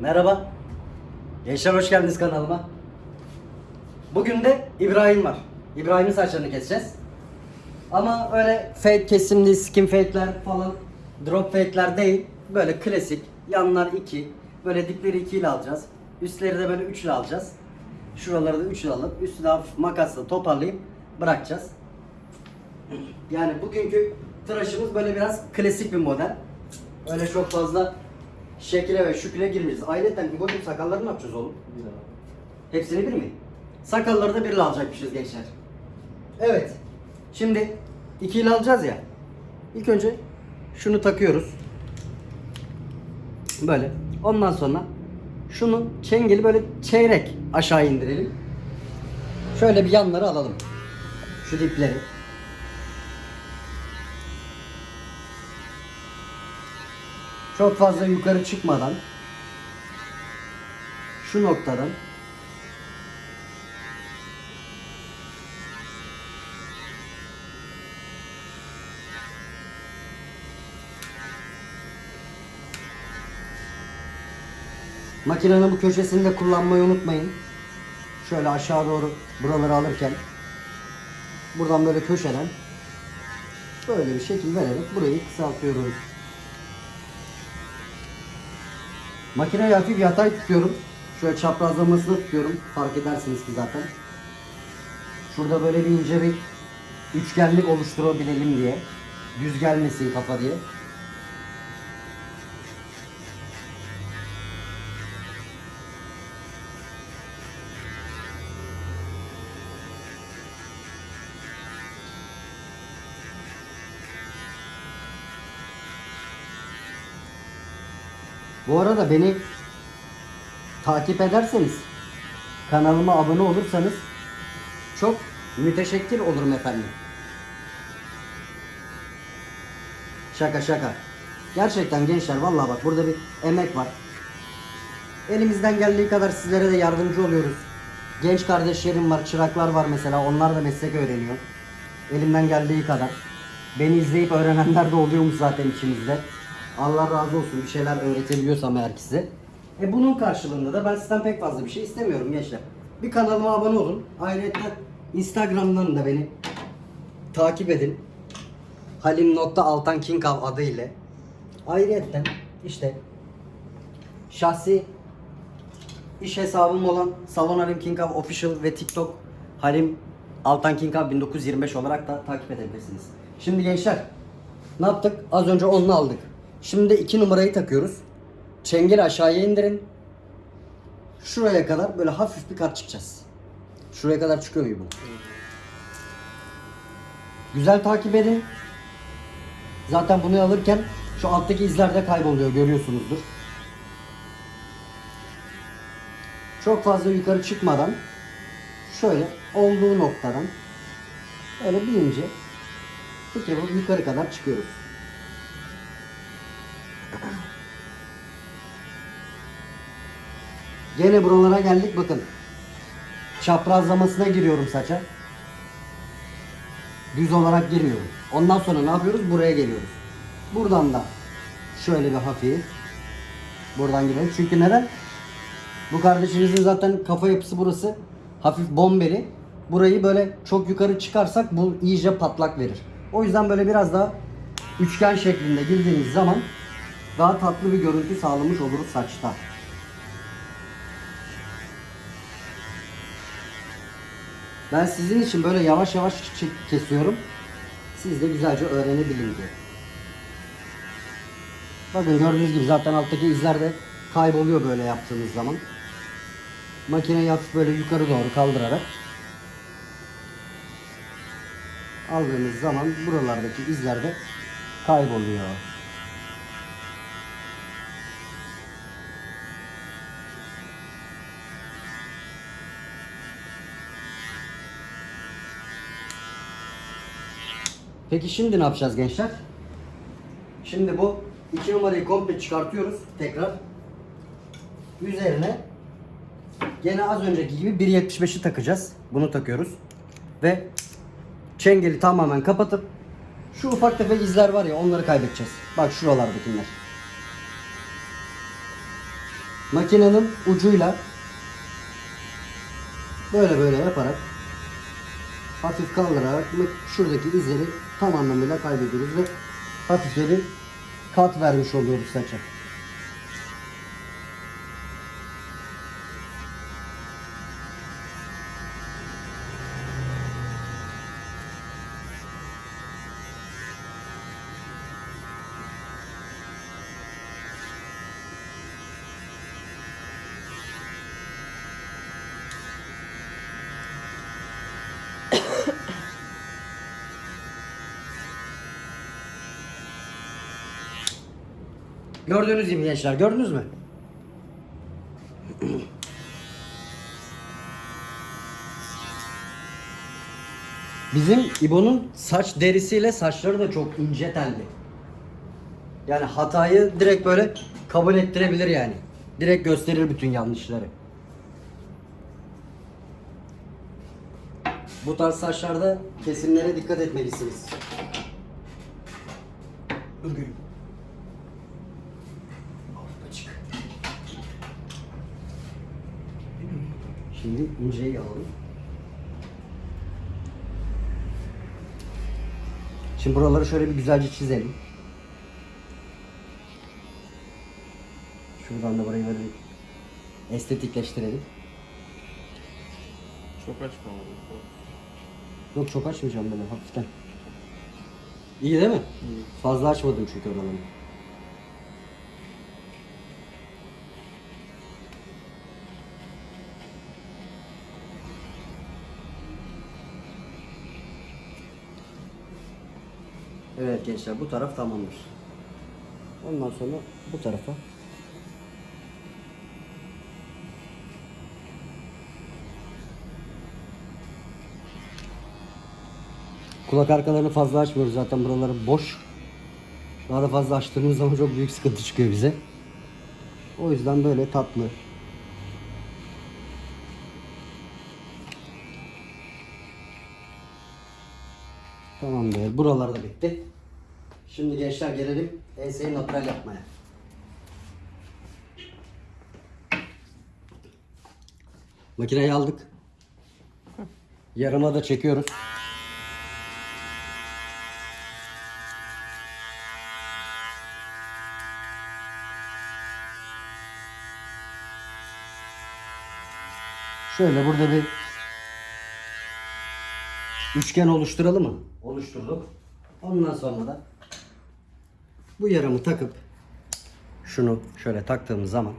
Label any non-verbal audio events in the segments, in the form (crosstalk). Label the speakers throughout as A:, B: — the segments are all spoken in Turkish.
A: Merhaba. Gençler hoş geldiniz kanalıma. Bugün de İbrahim var. İbrahim'in saçlarını keseceğiz. Ama öyle fade kesimli skin fade'ler falan drop fade'ler değil. Böyle klasik. Yanlar 2. Böyle dipleri 2 ile alacağız. Üstleri de böyle 3 ile alacağız. Şuraları da 3 ile alıp üstü de makasla toparlayıp bırakacağız. Yani bugünkü tıraşımız böyle biraz klasik bir model. Öyle çok fazla şekile ve şüküle girmeyeceğiz. Ayrıca İbo'cum sakalları ne yapacağız oğlum? Hepsini bir mi? Sakalları da birle alacakmışız gençler. Evet. Şimdi ikiyle alacağız ya. İlk önce şunu takıyoruz. Böyle. Ondan sonra şunun çengeli böyle çeyrek aşağı indirelim. Şöyle bir yanları alalım. Şu dipleri. Çok fazla yukarı çıkmadan şu noktadan Makinenin bu köşesini de kullanmayı unutmayın. Şöyle aşağı doğru buraları alırken buradan böyle köşeden böyle bir şekil vererek burayı kısaltıyoruz. Makineyi hafif yatay tutuyorum. Şöyle çaprazlamasını tutuyorum. Fark edersiniz ki zaten. Şurada böyle bir ince bir üçgenlik oluşturabilelim diye. Düz gelmesin kafa diye. Bu arada beni takip ederseniz, kanalıma abone olursanız çok müteşekkir olurum efendim. Şaka şaka. Gerçekten gençler vallahi bak burada bir emek var. Elimizden geldiği kadar sizlere de yardımcı oluyoruz. Genç kardeşlerim var, çıraklar var mesela. Onlar da meslek öğreniyor. Elimden geldiği kadar. Beni izleyip öğrenenler de oluyormuş zaten içimizde. Allah razı olsun bir şeyler öğretebiliyorsam eğer ki size. E bunun karşılığında da ben sizden pek fazla bir şey istemiyorum gençler. Bir kanalıma abone olun. Ayrıca Instagram'dan da beni takip edin. Halim.altankinkav adı ile. Ayrıca işte şahsi iş hesabım olan Salon Halim Kinkav Official ve TikTok Halim Altan Kinkav 1925 olarak da takip edebilirsiniz. Şimdi gençler ne yaptık? Az önce onu aldık. Şimdi de 2 numarayı takıyoruz. Çengeli aşağıya indirin. Şuraya kadar böyle hafif bir kat çıkacağız. Şuraya kadar çıkıyor bu? Güzel takip edin. Zaten bunu alırken şu alttaki izler de kayboluyor görüyorsunuzdur. Çok fazla yukarı çıkmadan şöyle olduğu noktadan öyle bir ince bir kere yukarı kadar çıkıyoruz. Gene buralara geldik bakın. Çaprazlamasına giriyorum saça. Düz olarak girmiyorum. Ondan sonra ne yapıyoruz? Buraya geliyoruz. Buradan da şöyle bir hafif buradan girelim. Çünkü neden? Bu kardeşimizin zaten kafa yapısı burası. Hafif bombeli. Burayı böyle çok yukarı çıkarsak bu iyice patlak verir. O yüzden böyle biraz daha üçgen şeklinde girdiğiniz zaman daha tatlı bir görüntü sağlamış oluruz saçta. Ben sizin için böyle yavaş yavaş kesiyorum. Siz de güzelce öğrenebilin diye. Bakın gördüğünüz gibi zaten alttaki izler de kayboluyor böyle yaptığınız zaman. Makineyi hafif böyle yukarı doğru kaldırarak aldığınız zaman buralardaki izler de kayboluyor. Peki şimdi ne yapacağız gençler? Şimdi bu iki numarayı komple çıkartıyoruz tekrar. Üzerine gene az önceki gibi 1.75'i takacağız. Bunu takıyoruz. Ve çengeli tamamen kapatıp şu ufak tefek izler var ya onları kaybedeceğiz. Bak şuralardakiler. makinenin ucuyla böyle böyle yaparak hafif kaldırarak şuradaki izleri tam anlamıyla kaybediyoruz ve hafif de bir kat vermiş oluyoruz saça. Gördüğünüz gibi gençler gördünüz mü? Bizim İbo'nun saç derisiyle saçları da çok ince telli. Yani hatayı direkt böyle kabul ettirebilir yani. Direkt gösterir bütün yanlışları. Bu tarz saçlarda kesimlere dikkat etmelisiniz. Dur Şimdi inceyi alalım. Şimdi buraları şöyle bir güzelce çizelim. Şuradan da burayı böyle bir estetikleştirelim.
B: Çok açmamalı.
A: Yok çok açmayacağım böyle hafiften. İyi değil mi? Fazla açmadım çünkü oraları. Evet gençler bu taraf tamamdır. Ondan sonra bu tarafa Kulak arkalarını fazla açmıyoruz zaten buraları boş. Daha da fazla açtığımız zaman çok büyük sıkıntı çıkıyor bize. O yüzden böyle tatlı. Tamamdır. Buralar da bitti. Şimdi gençler gelelim enseyi natural yapmaya. Makineyi aldık. Yarıma da çekiyoruz. Şöyle burada bir üçgen oluşturalım mı? Oluşturduk. Ondan sonra da bu yaramı takıp şunu şöyle taktığımız zaman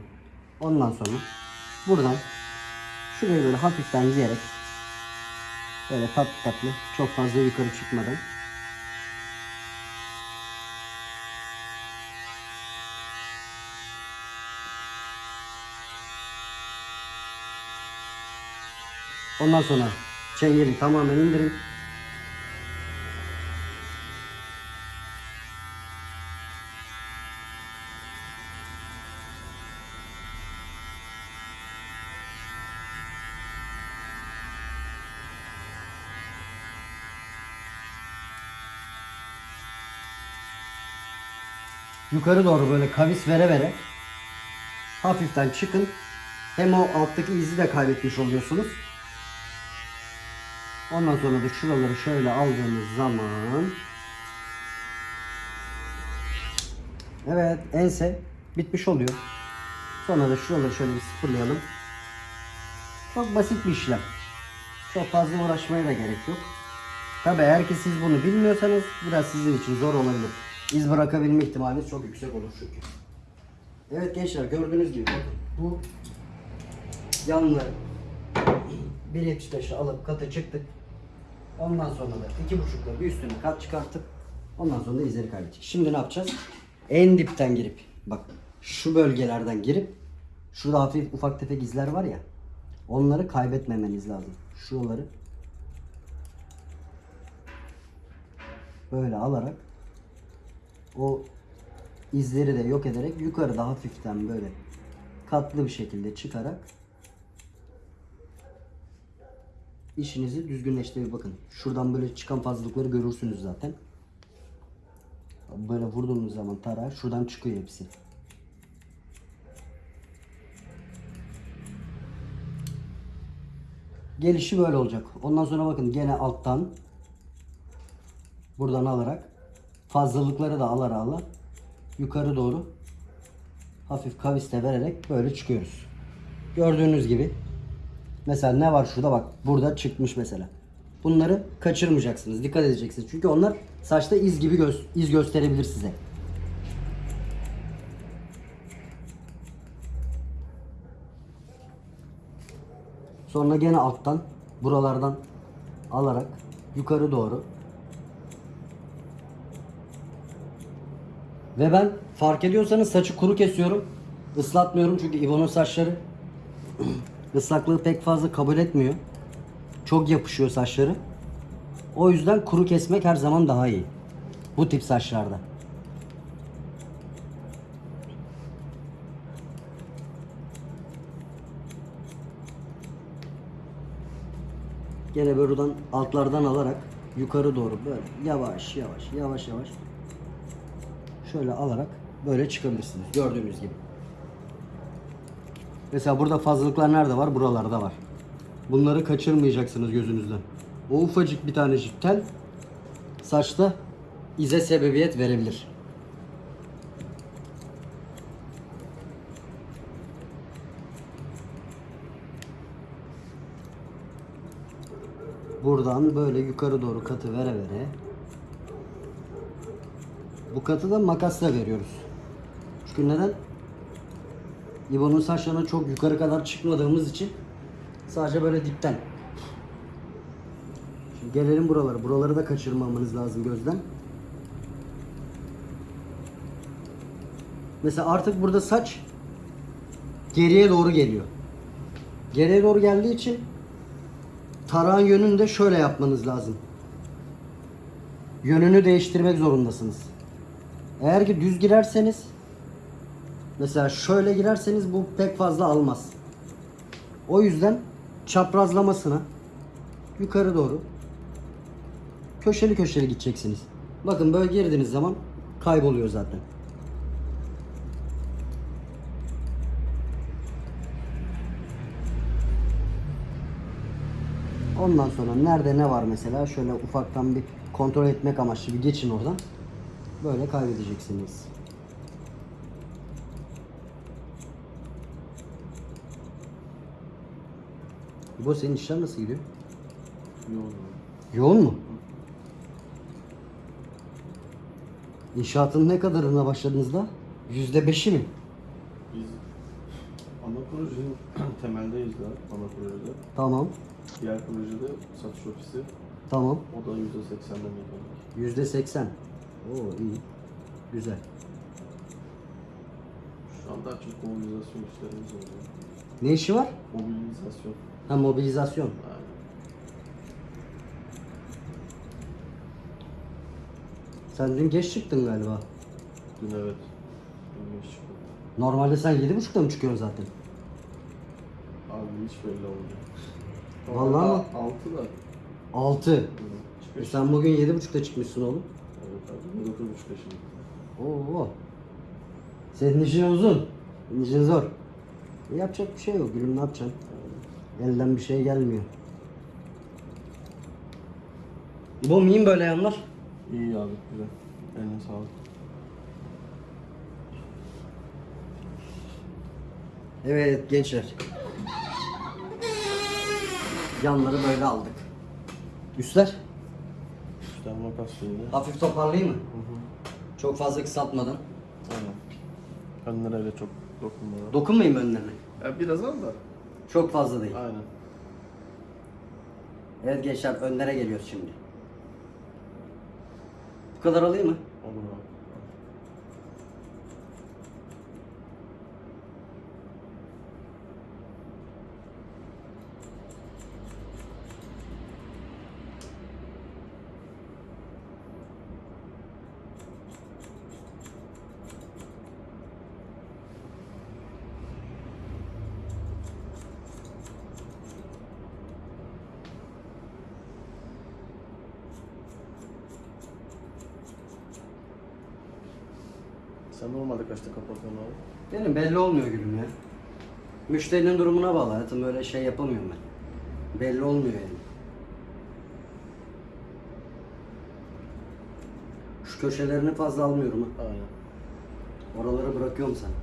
A: ondan sonra buradan şurayı böyle hafiften diyerek böyle tatlı tatlı çok fazla yukarı çıkmadan Ondan sonra çengeli tamamen indirin. Yukarı doğru böyle kavis vere vere hafiften çıkın. Hem o alttaki izi de kaybetmiş oluyorsunuz. Ondan sonra da şuraları şöyle aldığımız zaman Evet ense bitmiş oluyor. Sonra da şuraları şöyle bir sıfırlayalım. Çok basit bir işlem. Çok fazla uğraşmaya da gerek yok. Tabi eğer ki siz bunu bilmiyorsanız biraz sizin için zor olabilir. İz bırakabilme ihtimaliniz çok yüksek olur çünkü. Evet gençler gördüğünüz gibi bu yanları 1.75'e alıp katı çıktık. Ondan sonra da iki buçukla bir üstüne kat çıkartıp ondan sonra da izleri kaybedecek. Şimdi ne yapacağız? En dipten girip bak şu bölgelerden girip şurada hafif ufak tefek izler var ya onları kaybetmemeniz lazım. Şuraları böyle alarak o izleri de yok ederek yukarıda hafiften böyle katlı bir şekilde çıkarak işinizi düzgünleştirir. Bakın şuradan böyle çıkan fazlalıkları görürsünüz zaten. Böyle vurduğunuz zaman tara şuradan çıkıyor hepsi. Gelişi böyle olacak. Ondan sonra bakın gene alttan buradan alarak fazlalıkları da alar ala yukarı doğru hafif kaviste vererek böyle çıkıyoruz. Gördüğünüz gibi mesela ne var şurada bak burada çıkmış mesela. Bunları kaçırmayacaksınız. Dikkat edeceksiniz. Çünkü onlar saçta iz gibi göz, iz gösterebilir size. Sonra gene alttan buralardan alarak yukarı doğru Ve ben fark ediyorsanız saçı kuru kesiyorum. Islatmıyorum çünkü İbo'nun saçları (clears throat) ıslaklığı pek fazla kabul etmiyor. Çok yapışıyor saçları. O yüzden kuru kesmek her zaman daha iyi. Bu tip saçlarda. Gene buradan altlardan alarak yukarı doğru böyle yavaş yavaş yavaş yavaş şöyle alarak böyle çıkabilirsiniz. Gördüğünüz gibi. Mesela burada fazlalıklar nerede var? Buralarda var. Bunları kaçırmayacaksınız gözünüzden. O ufacık bir tanecik tel saçta ize sebebiyet verebilir. Buradan böyle yukarı doğru katı vere vere bu katı da makasla veriyoruz. Çünkü neden? İbo'nun saçlarına çok yukarı kadar çıkmadığımız için sadece böyle dipten. Şimdi gelelim buralara. Buraları da kaçırmamanız lazım gözden. Mesela artık burada saç geriye doğru geliyor. Geriye doğru geldiği için tarağın yönünü de şöyle yapmanız lazım. Yönünü değiştirmek zorundasınız. Eğer ki düz girerseniz mesela şöyle girerseniz bu pek fazla almaz. O yüzden çaprazlamasına yukarı doğru köşeli köşeli gideceksiniz. Bakın böyle girdiğiniz zaman kayboluyor zaten. Ondan sonra nerede ne var mesela şöyle ufaktan bir kontrol etmek amaçlı bir geçin oradan. Böyle kaybedeceksiniz. Bu senin işler nasıl gidiyor?
B: Yoğun.
A: Yoğun mu? İnşaatın ne kadarına başladınız da? Yüzde beşi mi?
B: Biz ana projenin (clears throat) temeldeyiz daha ana projede.
A: Tamam.
B: Diğer projede satış ofisi.
A: Tamam.
B: O da %80'den mekanik.
A: Yüzde seksen. Oo iyi. Güzel.
B: Şu an daha çok mobilizasyon işlerimiz oluyor.
A: Ne işi var?
B: Mobilizasyon.
A: Ha mobilizasyon.
B: Yani
A: Sen dün geç çıktın galiba.
B: dün evet. Dün geç çıktım.
A: Normalde sen yedi buçukta mı çıkıyorsun zaten?
B: Abi hiç belli olmuyor.
A: Vallahi mi?
B: 6 da.
A: Altı. E
B: Çıkış.
A: sen bugün yedi buçukta çıkmışsın oğlum.
B: 9.30'da şimdi.
A: Oo. Senin işin uzun. Senin işin zor. E, yapacak bir şey yok. Gülüm ne yapacaksın? Elden bir şey gelmiyor. Bu miyim böyle yanlar?
B: İyi abi güzel. Eline sağlık.
A: Evet gençler. Yanları böyle aldık. Üstler
B: Makas yine.
A: hafif toparlayayım mı?
B: Hı hı.
A: Çok fazla kısaltmadan.
B: Aynen. Önlere öyle çok dokunmadan.
A: Dokunmayayım önlerine.
B: ya biraz al da.
A: Çok fazla değil.
B: Aynen.
A: Evet gençler önlere geliyoruz şimdi. Bu kadar alayım mı?
B: Olur abi. Sen normalde kaçta kapatıyorsun abi?
A: Benim belli olmuyor gülüm ya. Müşterinin durumuna bağlı hayatım öyle şey yapamıyorum ben. Belli olmuyor yani. Şu köşelerini fazla almıyorum ha.
B: Aynen.
A: Oraları bırakıyorum sana.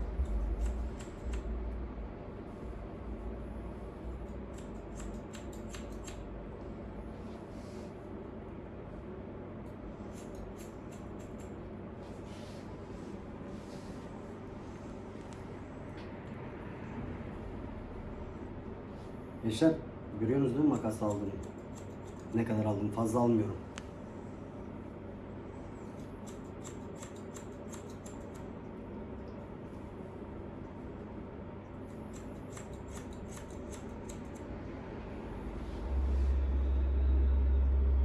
A: Gençler görüyorsunuz değil mi makas aldığımı? Ne kadar aldım fazla almıyorum.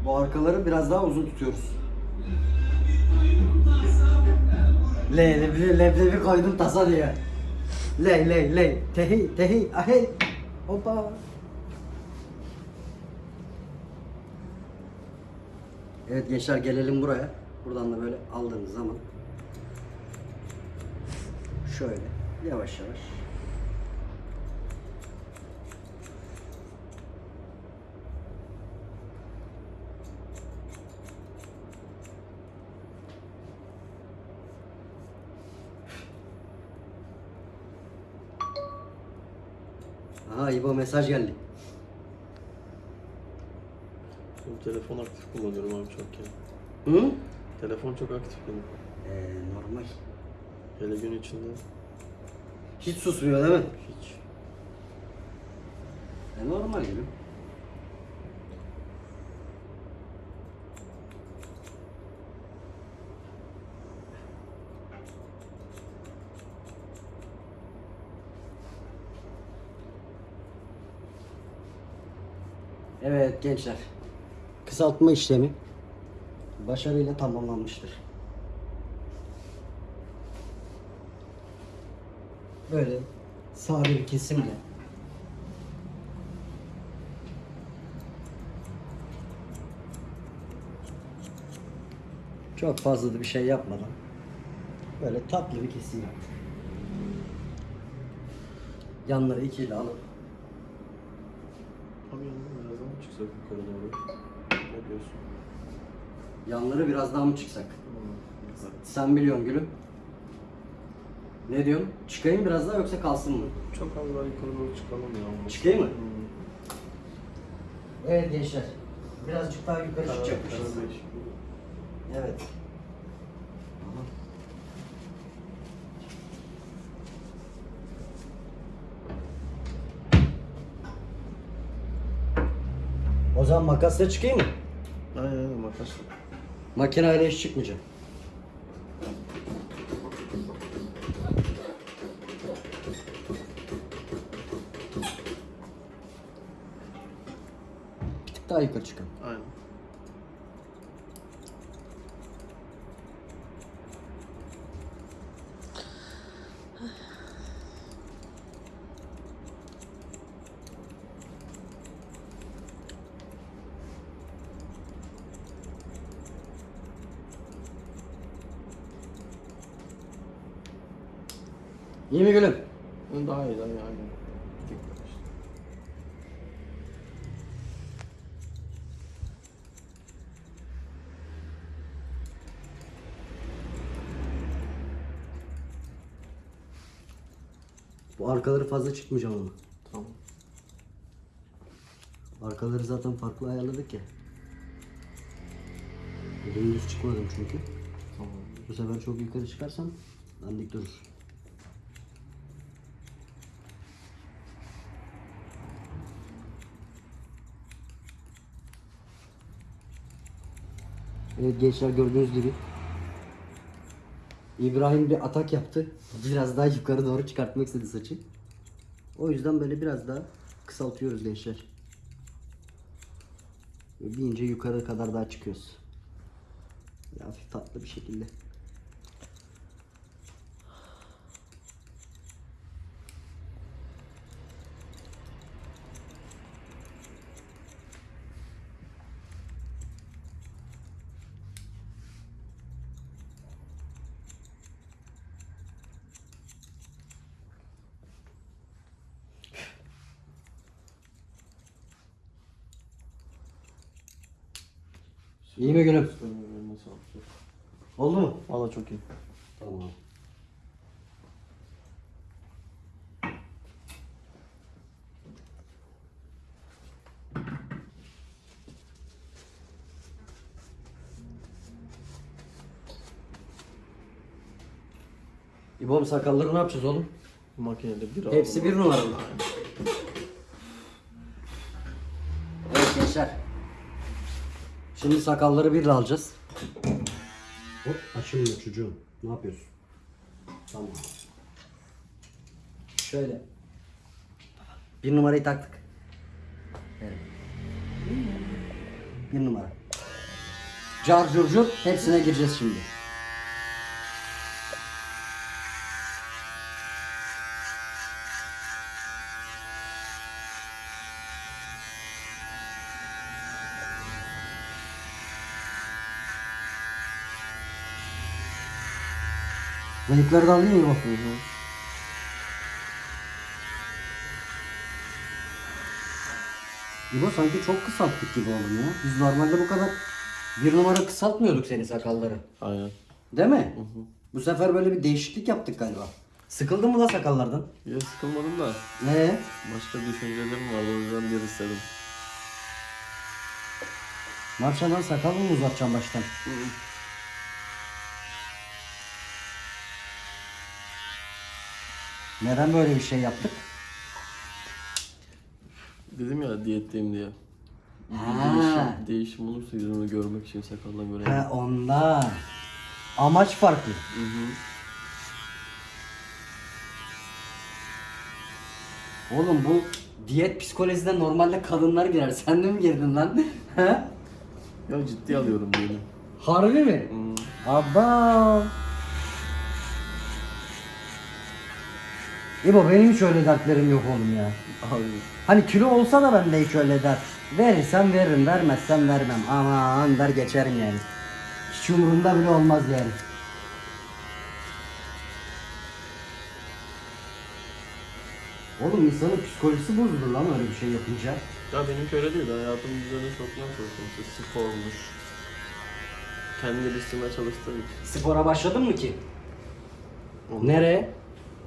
A: Bu arkaları biraz daha uzun tutuyoruz. Le leblebi, leblebi koydum tasa diye. Le le le tehi tehi ahey. Hoppa. Evet gençler gelelim buraya. Buradan da böyle aldığınız zaman şöyle yavaş yavaş Aha İbo mesaj geldi.
B: Benim telefon aktif kullanıyorum abi çok ya.
A: Hı?
B: Telefon çok aktif benim.
A: Ee, normal.
B: Hele gün içinde
A: Hiç susmuyor değil mi?
B: hiç.
A: E, normal gibi. Evet gençler. Kısaltma işlemi başarıyla tamamlanmıştır. Böyle sade bir kesimle Çok fazla da bir şey yapmadan böyle tatlı bir kesim yaptım. Yanları ikiyle alıp
B: Abi yanına biraz daha çıksak yukarı doğru? Ne diyorsun?
A: yanları biraz daha mı çıksak?
B: Hmm.
A: Sen biliyorsun gülüm. Ne diyorsun? Çıkayım biraz daha yoksa kalsın mı?
B: Çok az daha yukarı doğru çıkalım ya.
A: Çıkayım mı?
B: Hmm.
A: Evet gençler. Birazcık daha yukarı
B: Karar-
A: çıkacakmışız.
B: karar.
A: Evet. O zaman makasla çıkayım mı?
B: Aynen aynen makasla.
A: Makineyle hiç çıkmayacağım. Bir tık daha yukarı çıkalım.
B: Aynen.
A: Mi gülüm?
B: Hı, Daha iyi daha iyi aynen.
A: Bu arkaları fazla çıkmayacağım ama.
B: Tamam.
A: Arkaları zaten farklı ayarladık ya. Dümdüz çıkmadım çünkü.
B: Tamam.
A: Bu sefer çok yukarı çıkarsam dandik durur. Evet gençler gördüğünüz gibi İbrahim bir atak yaptı. Biraz daha yukarı doğru çıkartmak istedi saçı. O yüzden böyle biraz daha kısaltıyoruz gençler. Ve bir ince yukarı kadar daha çıkıyoruz. Böyle hafif tatlı bir şekilde. İyi mi gülüm? Oldu mu?
B: Valla çok iyi.
A: Tamam. İbom sakalları ne yapacağız oğlum?
B: Makinede bir
A: Hepsi bir numara mı? (laughs) Evet gençler. Şimdi sakalları birle alacağız. Hop açılmıyor çocuğum. Ne yapıyorsun? Tamam. Şöyle. Bir numarayı taktık. Evet. Bir numara. Car cur cur hepsine gireceğiz şimdi. Da alayım mı? İbo sanki çok kısalttık gibi oğlum ya. Biz normalde bu kadar bir numara kısaltmıyorduk seni sakalları.
B: Aynen.
A: Değil mi? Bu sefer böyle bir değişiklik yaptık galiba. Sıkıldın mı la sakallardan?
B: Ya sıkılmadım da
A: Ne?
B: başka düşüncelerim vardı o yüzden bir istedim.
A: Ne yapacaksın lan sakal mı uzatacaksın baştan? Neden böyle bir şey yaptık?
B: Dedim ya diyetteyim diye.
A: Ha.
B: Değişim, değişim olursa yüzümü görmek için sakaldan göreyim.
A: He ondan. Amaç farklı.
B: Hı hı.
A: Oğlum bu diyet psikolojisine normalde kadınlar girer. (laughs) Sen de mi girdin lan? He?
B: Ya ciddi alıyorum diyelim.
A: Harbi mi?
B: Hı.
A: Abba. İbo benim hiç öyle dertlerim yok oğlum ya.
B: Abi
A: Hani kilo olsa da bende hiç öyle dert. Verirsem veririm, vermezsem vermem. Aman der geçerim yani. Hiç umurumda bile olmaz yani. Oğlum insanın psikolojisi bozulur lan öyle bir şey yapınca.
B: ya benimki öyle değil. Hayatım düzeni çoktan çalıştım. İşte spormuş. Kendi geliştirmeye çalıştığım için.
A: Spora başladın mı ki?
B: Ondan-
A: Nereye?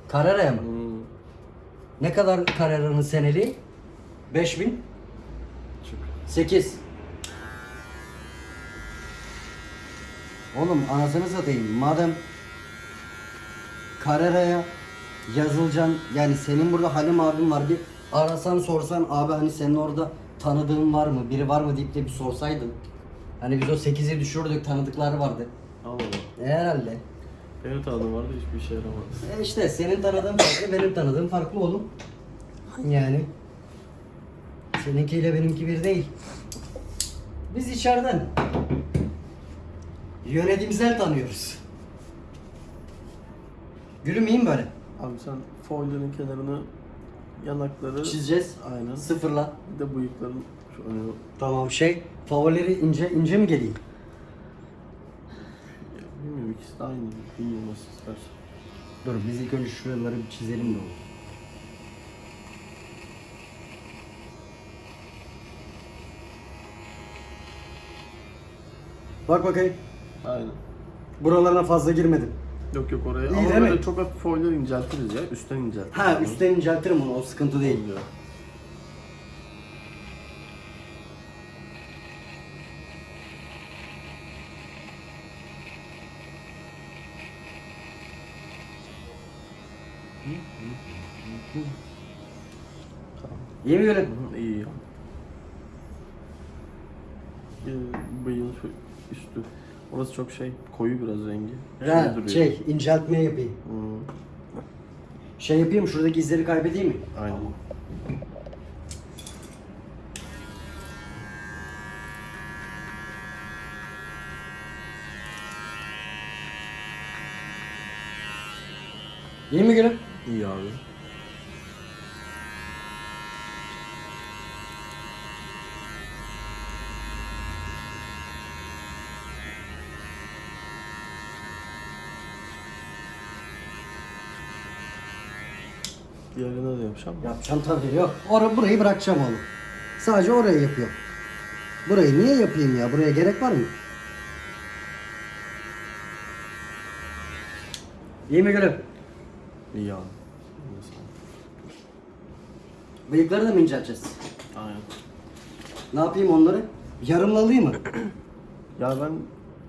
A: Kararaya mı?
B: Hı.
A: Ne kadar Karara'nın seneliği? 5000?
B: Çok.
A: 8. Oğlum anasını satayım. Madem Karara'ya yazılacaksın yani senin burada Halim abin var bir arasan sorsan abi hani senin orada tanıdığın var mı biri var mı deyip de bir sorsaydın. Hani biz o 8'i düşürdük tanıdıkları vardı.
B: Allah Allah.
A: E, herhalde.
B: Benim tanıdığım vardı hiçbir işe yaramadı.
A: E işte senin tanıdığın farklı benim tanıdığım farklı oğlum. Yani. Seninkiyle benimki bir değil. Biz içeriden yönetimsel tanıyoruz. Gülüm iyi mi böyle?
B: Abi sen foillerin kenarını yanakları
A: Çizeceğiz.
B: aynen.
A: Sıfırla.
B: Bir de bıyıkların şu önü
A: Tamam şey favorileri ince ince mi geleyim?
B: Bilmiyorum ikisi de aynı. Bilmiyorum nasıl istersen.
A: Dur biz ilk önce şuraları bir çizelim de olur. Bak bakayım.
B: Aynen.
A: Buralarına fazla girmedim.
B: Yok yok oraya
A: İyi
B: ama
A: değil
B: böyle
A: mi?
B: çok hafif foiller inceltiriz ya. Üstten inceltiriz.
A: Ha üstten inceltirim onu o sıkıntı değil.
B: Oluyor.
A: Gülüm?
B: Hı, iyi Bıyığın şu üstü. Orası çok şey koyu biraz rengi.
A: Ha,
B: duruyor.
A: şey inceltme yapayım.
B: Hı,
A: Şey yapayım şuradaki izleri kaybedeyim mi?
B: aynen.
A: İyi mi gülüm?
B: İyi abi. Diğerine de yapacağım.
A: Yapacağım tabii yok. Orayı burayı bırakacağım oğlum. Sadece orayı yapıyorum. Burayı niye yapayım ya? Buraya gerek var mı? İyi mi gülüm?
B: İyi abi.
A: Bıyıkları da mı incelteceğiz?
B: Aynen.
A: Ne yapayım onları? Yarımlı alayım mı? (clears throat)
B: Ya ben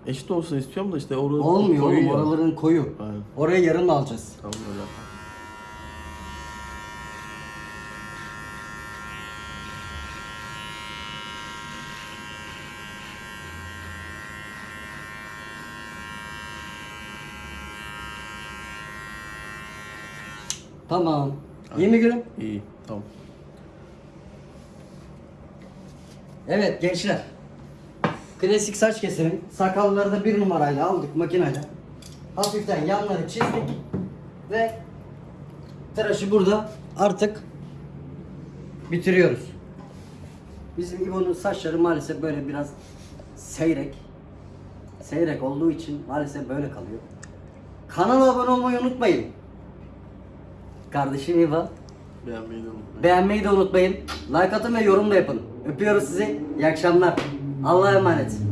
B: eşit olsun istiyorum da işte orada
A: Olmuyor
B: koyu
A: oğlum oraların koyu.
B: Aynen.
A: Oraya yarım alacağız.
B: Tamam öyle
A: Tamam. İyi mi gülüm?
B: İyi. Tamam.
A: Evet gençler. Klasik saç keselim. Sakalları da bir numarayla aldık makineyle. Hafiften yanları çizdik. Ve tıraşı burada artık bitiriyoruz. Bizim İbo'nun saçları maalesef böyle biraz seyrek. Seyrek olduğu için maalesef böyle kalıyor. Kanala abone olmayı unutmayın. Kardeşim İbo.
B: Beğenmeyi de unutmayın.
A: Beğenmeyi de unutmayın. Like atın ve yorum da yapın. Öpüyoruz sizi. İyi akşamlar. Allah'a emanet.